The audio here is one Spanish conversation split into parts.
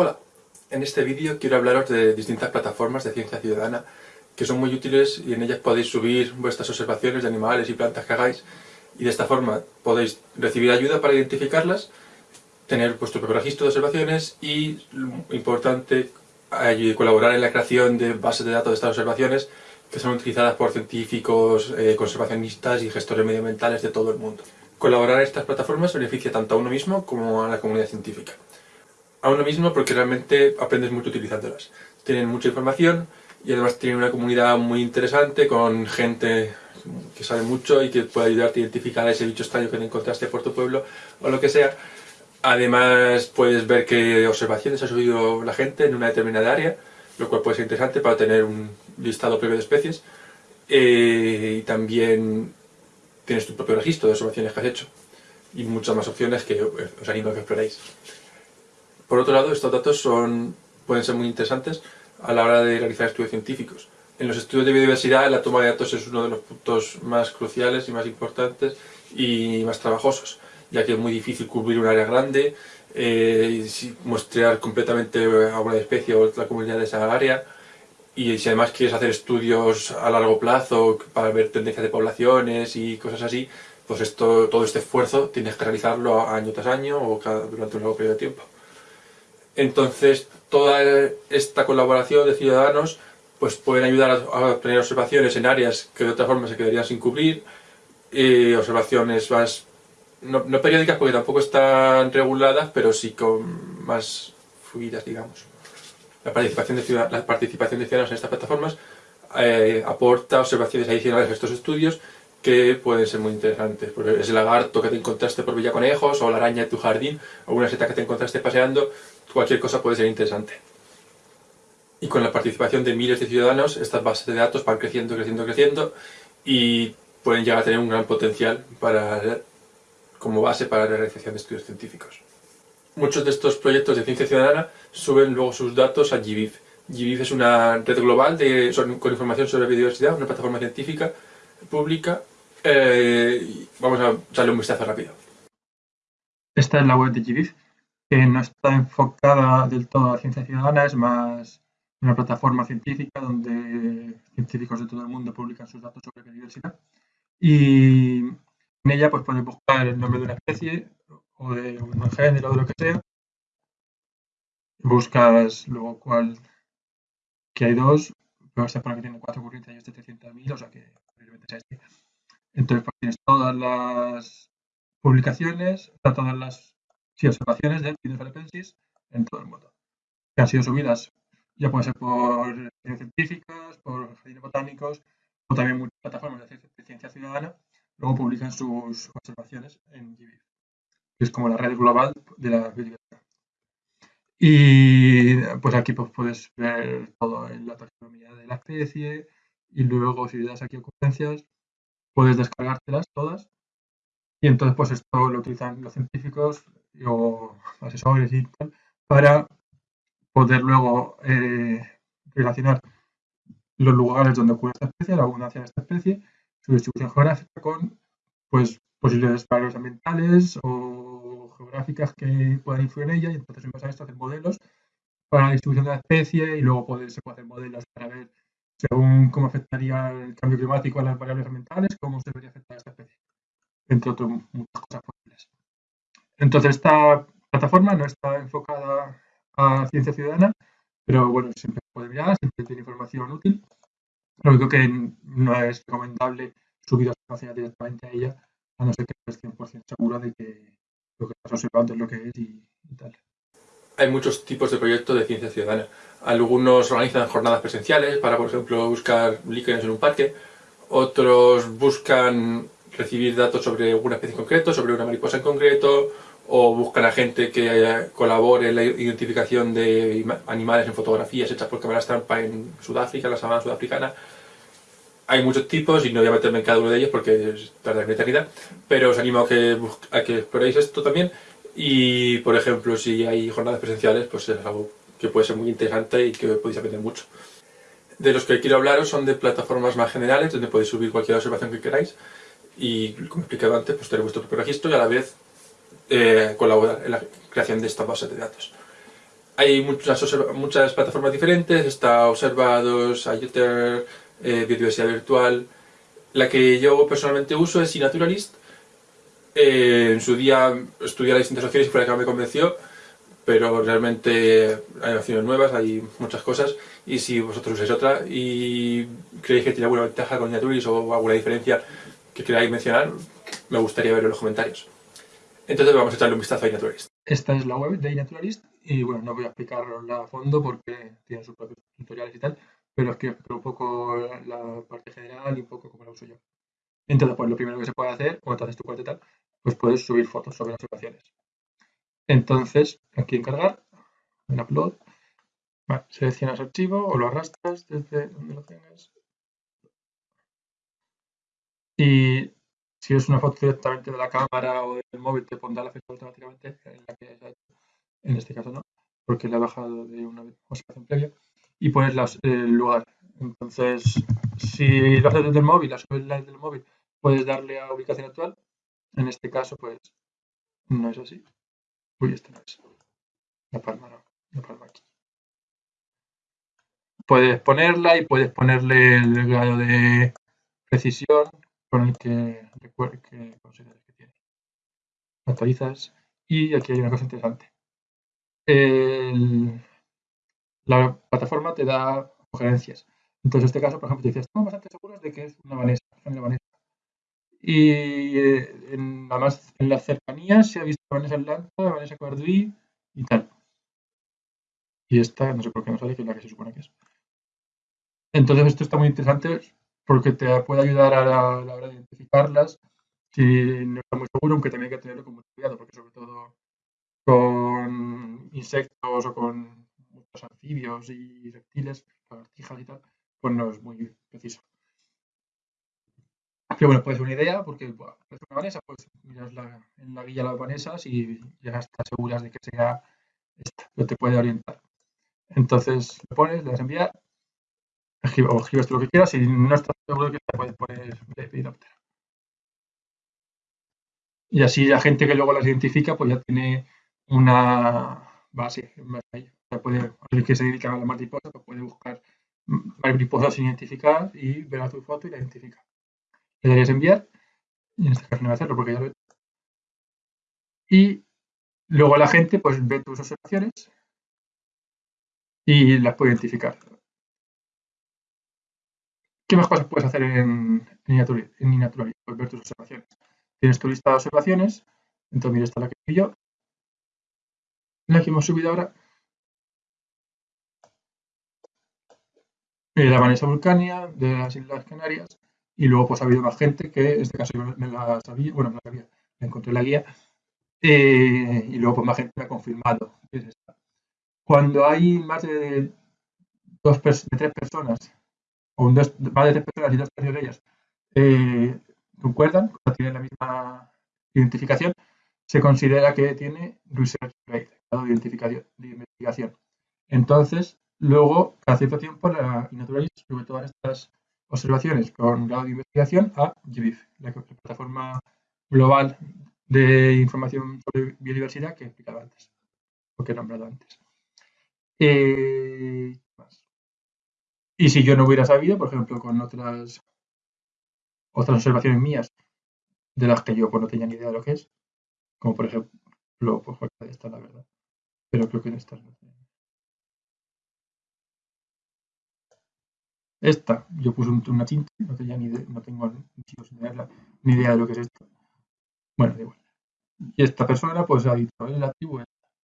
Hola, en este vídeo quiero hablaros de distintas plataformas de ciencia ciudadana que son muy útiles y en ellas podéis subir vuestras observaciones de animales y plantas que hagáis y de esta forma podéis recibir ayuda para identificarlas, tener vuestro propio registro de observaciones y, importante, colaborar en la creación de bases de datos de estas observaciones que son utilizadas por científicos, eh, conservacionistas y gestores medioambientales de todo el mundo. Colaborar en estas plataformas beneficia tanto a uno mismo como a la comunidad científica. A uno mismo porque realmente aprendes mucho utilizándolas. Tienen mucha información y además tienen una comunidad muy interesante con gente que sabe mucho y que puede ayudarte a identificar a ese bicho extraño que te encontraste por tu pueblo o lo que sea. Además puedes ver qué observaciones ha subido la gente en una determinada área, lo cual puede ser interesante para tener un listado previo de especies. Eh, y también tienes tu propio registro de observaciones que has hecho y muchas más opciones que os animo a que exploréis. Por otro lado, estos datos son, pueden ser muy interesantes a la hora de realizar estudios científicos. En los estudios de biodiversidad la toma de datos es uno de los puntos más cruciales y más importantes y más trabajosos, ya que es muy difícil cubrir un área grande, eh, muestrear completamente a una especie o la comunidad de esa área, y si además quieres hacer estudios a largo plazo para ver tendencias de poblaciones y cosas así, pues esto, todo este esfuerzo tienes que realizarlo año tras año o durante un largo periodo de tiempo. Entonces, toda esta colaboración de ciudadanos pues pueden ayudar a, obtener observaciones en áreas que de otra forma se quedarían sin cubrir, observaciones más, no, no periódicas porque tampoco están reguladas, pero sí con más fluidas, digamos la participación de, la participación de ciudadanos en estas plataformas eh, aporta observaciones adicionales a estos estudios que pueden ser muy interesantes. Pues ese lagarto que te encontraste por Villaconejos, o la araña de tu jardín, o una seta que te encontraste paseando, cualquier cosa puede ser interesante. Y con la participación de miles de ciudadanos, estas bases de datos van creciendo, creciendo, creciendo, y pueden llegar a tener un gran potencial para, como base para la realización de estudios científicos. Muchos de estos proyectos de ciencia ciudadana suben luego sus datos a GBIF. GBIF es una red global de, con información sobre biodiversidad, una plataforma científica pública. Eh, vamos a darle un vistazo rápido. Esta es la web de GBIF, que no está enfocada del todo a ciencia ciudadana, es más una plataforma científica donde científicos de todo el mundo publican sus datos sobre biodiversidad. Y en ella pues puedes buscar el nombre de una especie, o de un género o de lo que sea. Buscas luego cuál, que hay dos, pero se pone que tiene cuatro ocurrencias y este 300.000, o sea que este. Entonces pues, tienes todas las publicaciones, todas las observaciones de Pinus philippensis en todo el mundo, que han sido subidas, ya pueden ser por científicas, por jardines botánicos, o también muchas plataformas de ciencia ciudadana, luego publican sus observaciones en GBIF que es como la red global de la biodiversidad. Y pues aquí pues puedes ver todo en la taxonomía de la especie y luego si le das aquí ocurrencias puedes descargártelas todas y entonces pues esto lo utilizan los científicos o asesores y tal para poder luego eh, relacionar los lugares donde ocurre esta especie, la abundancia de esta especie, su distribución geográfica con pues posibles variables ambientales o geográficas que puedan influir en ella. Y entonces en base a esto hacer modelos para la distribución de la especie y luego poder, se puede hacer modelos para ver según cómo afectaría el cambio climático a las variables ambientales, cómo se debería afectar a esta especie, entre otras muchas cosas posibles. Entonces esta plataforma no está enfocada a ciencia ciudadana, pero bueno, siempre puede mirar, siempre tiene información útil. Lo único que no es recomendable subir información directamente a ella, a no ser que estés 100% seguro de que lo que estás observando es lo que es y, tal. Hay muchos tipos de proyectos de ciencia ciudadana. Algunos organizan jornadas presenciales para, por ejemplo, buscar líquenes en un parque. Otros buscan recibir datos sobre alguna especie en concreto, sobre una mariposa en concreto, o buscan a gente que colabore en la identificación de animales en fotografías hechas por cámaras trampa en Sudáfrica, la sabana sudafricana. Hay muchos tipos y no voy a meterme en cada uno de ellos porque tarda una eternidad, pero os animo a que, a que exploréis esto también y, por ejemplo, si hay jornadas presenciales, pues es algo que puede ser muy interesante y que podéis aprender mucho. De los que quiero hablaros son de plataformas más generales, donde podéis subir cualquier observación que queráis y, como he explicado antes, pues tener vuestro propio registro y a la vez eh, colaborar en la creación de esta base de datos. hay muchas, muchas plataformas diferentes, está Observados, IOTER, eh, Biodiversidad Virtual. La que yo personalmente uso es iNaturalist. Eh, en su día estudié las distintas opciones y fue la que me convenció, pero realmente hay opciones nuevas, hay muchas cosas, y si vosotros usáis otra y creéis que tiene alguna ventaja con iNaturalist o alguna diferencia que queráis mencionar, me gustaría ver en los comentarios. Entonces vamos a echarle un vistazo a iNaturalist. Esta es la web de iNaturalist y bueno, no voy a explicarla a fondo porque tiene sus propios tutoriales y tal, pero es que un poco la parte general y un poco cómo la uso yo. Entonces, pues lo primero que se puede hacer, cuando haces tu cuenta y tal, pues puedes subir fotos sobre las observaciones. Entonces, aquí en cargar, en upload, seleccionas archivo o lo arrastras desde donde lo tengas. Y si es una foto directamente de la cámara o del móvil, te pondrá la fecha automáticamente en la que hecho. En este caso no, porque la he bajado de una observación previa. Y pones el lugar. Entonces, si lo haces desde el móvil, la subes desde el móvil, puedes darle a ubicación actual. En este caso, pues, no es así. Uy, este no es. La palma no, la palma aquí. Puedes ponerla y puedes ponerle el grado de precisión con el que, que consideres que tiene. Actualizas y aquí hay una cosa interesante. la plataforma te da sugerencias. Entonces, en este caso, por ejemplo, te dice, estamos bastante seguros de que es una Vanessa, Vanessa. Y eh, en, además en las cercanías se ha visto Vanessa Atlanta, Vanessa Carduí y tal. Y esta, no sé por qué no sale, que es la que se supone que es. Entonces, esto está muy interesante porque te puede ayudar a la, hora de identificarlas si no está muy seguro, aunque también hay que tenerlo con mucho cuidado, porque sobre todo con insectos o con muchos anfibios y reptiles, lagartijas y tal, pues no es muy preciso. Pero bueno, puede ser una idea, porque bueno, es una vanesa, pues miras en la guía las vanesas y ya estás seguras de que sea esta, pero te puede orientar. Entonces lo pones, le das a enviar o escribes lo que quieras y no estás seguro que puedes poner. Y así la gente que luego las identifica pues ya tiene una base. Ya puede, el que se dedica a la mariposa pues puede buscar mariposas sin identificar y ver a tu foto y la identifica. Le darías enviar y en este caso no voy a hacerlo porque ya lo he Y luego la gente pues ve tus observaciones y las puede identificar. ¿Qué más cosas puedes hacer en, en Puedes ver tus observaciones. Tienes tu lista de observaciones. Entonces, mira, esta es la que vi yo. La que hemos subido ahora. Eh, la Vanessa Vulcania de las Islas Canarias. Y luego pues ha habido más gente que, en este caso yo me la sabía, bueno, me la sabía, me encontré la guía. Eh, y luego pues más gente ha confirmado. Cuando hay más de, dos, de tres personas o dos, más de personas y dos de ellas eh, concuerdan, tienen la misma identificación, se considera que tiene research rate, grado de, identificación, de investigación. Entonces, luego, cada cierto tiempo, la Inaturalist sube todas estas observaciones con grado de investigación a GBIF, la, plataforma global de información sobre biodiversidad que he explicado antes, o que he nombrado antes. Eh, y si yo no hubiera sabido, por ejemplo, con otras, otras observaciones mías de las que yo pues, no tenía ni idea de lo que es, como por ejemplo, pues esta la verdad, pero creo que en estas no Esta, yo puse una tinta, no tenía ni no tengo ni idea de lo que es esto. Bueno, da igual. Y esta persona pues ha dicho, el activo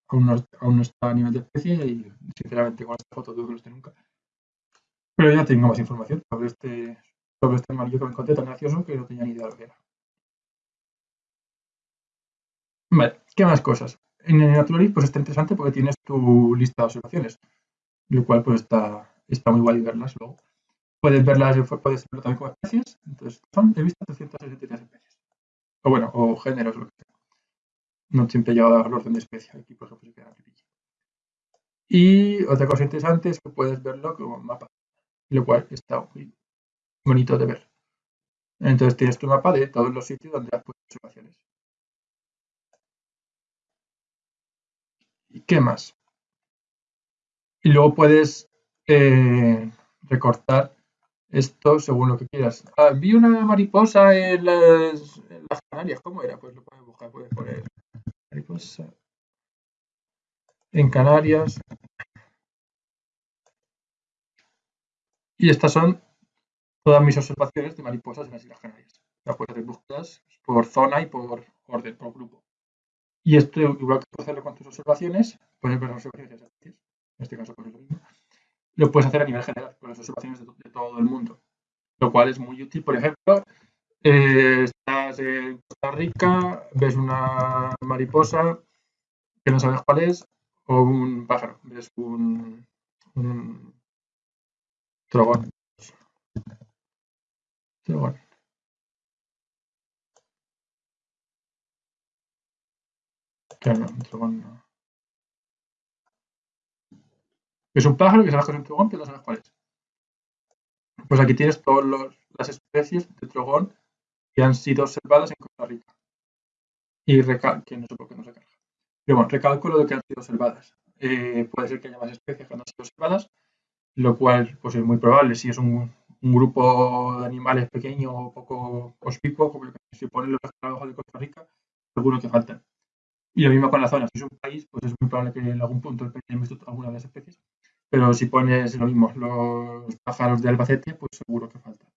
aún no, está a nivel de especie y sinceramente con esta foto dudo que no esté nunca. Pero ya tengo más información sobre este, sobre este amarillo que me encontré tan gracioso que no tenía ni idea de lo que era. Vale, ¿qué más cosas? En el pues está interesante porque tienes tu lista de observaciones, lo cual pues está, está muy guay verlas luego. Puedes verlas, puedes verlo también como especies, entonces son, he visto 363 especies. O bueno, o géneros, lo que sea. No siempre he llegado al orden de especie, aquí por ejemplo se queda Y otra cosa interesante es que puedes verlo como mapa lo cual está muy bonito de ver. Entonces tienes tu mapa de todos los sitios donde has puesto observaciones. ¿Y qué más? Y luego puedes eh, recortar esto según lo que quieras. Ah, vi una mariposa en las, en las, Canarias. ¿Cómo era? Pues lo puedes buscar. Puedes poner mariposa en Canarias. Y estas son todas mis observaciones de mariposas en las Islas Canarias. Las puedes hacer búsquedas por zona y por orden, por grupo. Y esto, igual que puedes hacerlo con tus observaciones, puedes ver las observaciones de. En este caso, pues es lo mismo. Lo puedes hacer a nivel general, con las observaciones de, todo el mundo. Lo cual es muy útil. Por ejemplo, eh, estás en Costa Rica, ves una mariposa que no sabes cuál es, o un pájaro, ves un, un trogón no. Es un pájaro que que es un trogón, pero no sabes cuál es. Pues aquí tienes todas las especies de trogón que han sido observadas en Costa Rica. Y recalco, no sé por qué no se carga. Pero bueno, recálculo de que han sido observadas. Eh, puede ser que haya más especies que no han sido observadas, lo cual pues, es muy probable. Si es un, grupo de animales pequeño o poco conspicuo, como si ponen los trabajos de Costa Rica, seguro que faltan. Y lo mismo con la zona. Si es un país, pues es muy probable que en algún punto visto alguna de las especies. Pero si pones lo mismo, los pájaros de Albacete, pues seguro que faltan.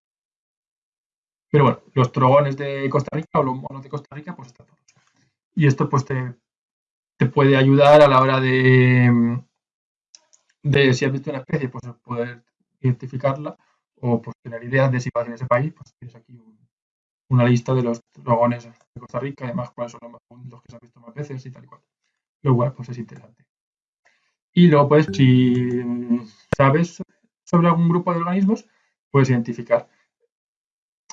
Pero bueno, los trogones de Costa Rica o los monos de Costa Rica, pues están todos. Y esto pues te, te puede ayudar a la hora de, de si has visto una especie, pues poder identificarla o pues tener ideas de si vas en ese país, pues tienes aquí una lista de los dragones de Costa Rica, además cuáles son los, que se han visto más veces y tal y cual. Lo cual pues es interesante. Y luego pues si sabes sobre algún grupo de organismos, puedes identificar.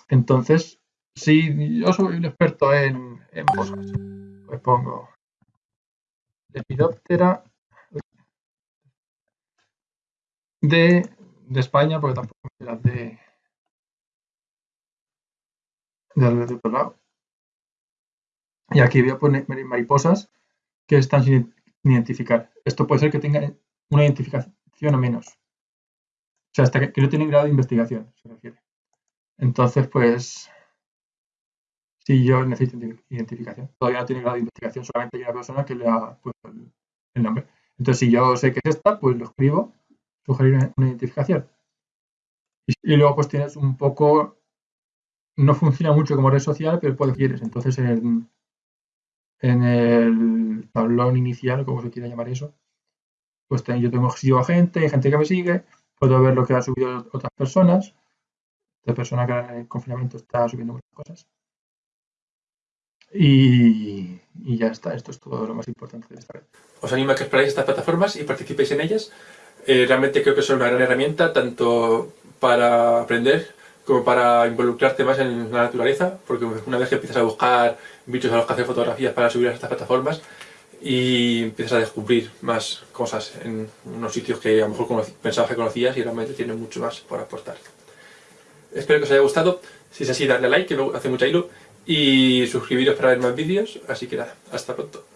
Entonces, si yo soy un experto en, en moscas, pues pongo Lepidoptera de, España, porque tampoco las de, de, de otro lado. Y aquí voy a poner mariposas que están sin identificar. Esto puede ser que tenga una identificación o menos. O sea, hasta que, no tienen grado de investigación, se refiere. Entonces, pues, si yo necesito identificación. Todavía no tiene grado de investigación, solamente hay una persona que le ha puesto el, nombre. Entonces, si yo sé que es esta, pues lo escribo, sugerir una, identificación. Y, luego, pues tienes un poco. No funciona mucho como red social, pero puedes quieres. Entonces, en, en el tablón inicial, como se quiera llamar eso, pues yo tengo sigo a gente, hay gente que me sigue, puedo ver lo que ha subido otras personas. Esta persona que en el confinamiento está subiendo muchas cosas. Y, ya está, esto es todo lo más importante de esta red. Os animo a que exploréis estas plataformas y participéis en ellas. Eh, realmente creo que son una gran herramienta tanto para aprender como para involucrarte más en la naturaleza, porque una vez que empiezas a buscar bichos a los que hacer fotografías para subir a estas plataformas y empiezas a descubrir más cosas en unos sitios que a lo mejor pensabas que conocías y realmente tienen mucho más por aportar. Espero que os haya gustado, si es así darle a like, que me hace mucha ilusión y suscribiros para ver más vídeos, así que nada, hasta pronto.